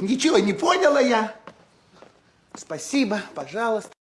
Ничего не поняла я. Спасибо, пожалуйста.